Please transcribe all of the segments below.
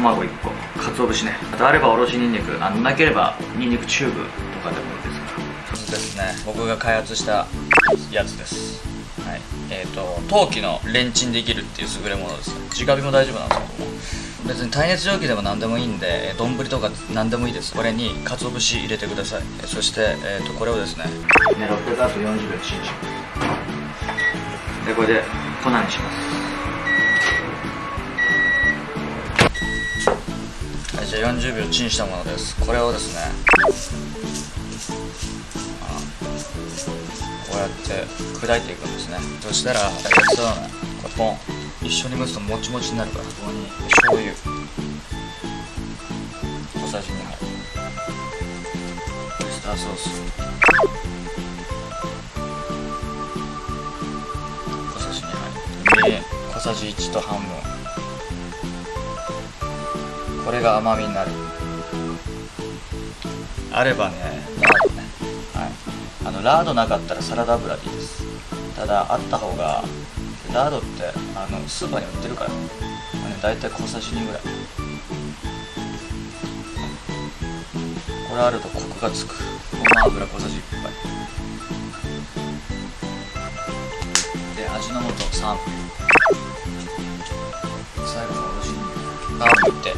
卵1個鰹節ね。あとあればおろしにんにくあのなければにんにくチューブとかでもいいですから。そうですね。僕が開発したやつです。はい。えっ、ー、と陶器のレンチンできるっていう優れものです直火も大丈夫なんですけども。別に耐熱容器でも何でもいいんで丼とか何でもいいです。これに鰹節入れてください。そして、えー、とこれをですね。ね600ワット40秒チンしますでこれで粉にしますじゃあ40秒チンしたものです。これをですねこうやって砕いていくんですね。そしたら焼きそうなこれポン。一緒に蒸すともちもちになるからここに醤油。小さじ2杯オイスターソース。小さじ2杯みりん小さじ1と半分。これが甘みになる。あればね。ラードね。はい。あのラードなかったらサラダ油でいいです。ただあった方がラードってあのスーパーに売ってるから、まあね、大体小さじ2ぐらい。これあるとコクがつく。ごま油小さじ1杯。で味の素3分最後のおろしにラードって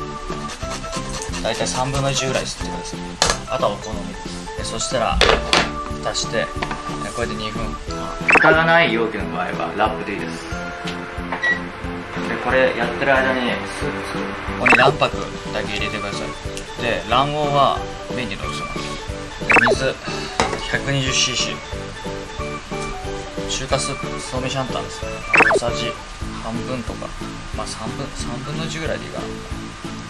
大体3分の1ぐらい吸ってください。あとはお好みです。でそしたら蓋してこれで2分。蓋がない容器の場合はラップでいいです。でこれやってる間にここに卵白だけ入れてください。で卵黄は麺にのせます。で水 120cc 中華スープそうめシャンタンですね。小さじ半分とか。まあ3分3分の1ぐらいでいいかな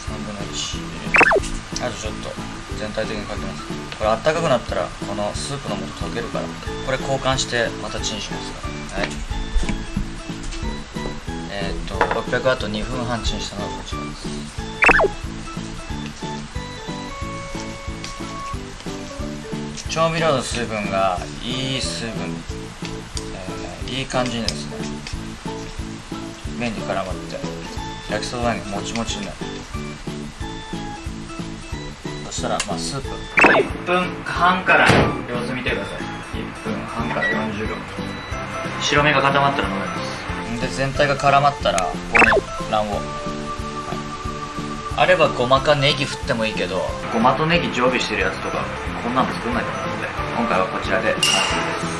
3分の1あとちょっと全体的にかけます。これあったかくなったらこのスープの素溶けるから。これ交換してまたチンしますから。はい。えー、っと600あと2分半チンしたのがこちらです。調味料の水分がいい水分、えー、いい感じにですね麺に絡まって。焼きそばにもちもちになるそしたらまあスープ。1分半から様子見てください。1分半から40秒。白身が固まったら飲めます。で全体が絡まったらここに卵黄、はい、あればごまかネギ振ってもいいけど。ごまとネギ常備してるやつとかこんなの作んないと思うので今回はこちらで完成です